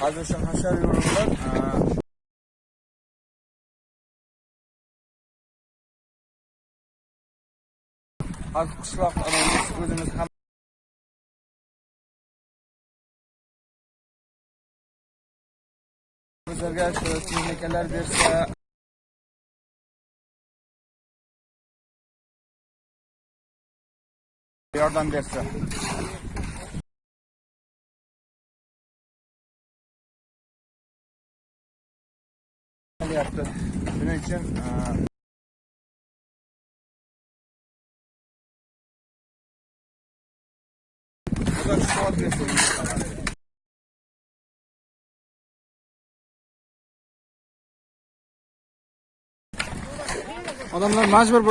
Şu haşer yorumlar. Az qishloq anamiz o'zimiz ham bizlarga shu texnikalar bersa yordam bersa yaptı. Bunun için bu da şu adresi. Adamlar mecbur bu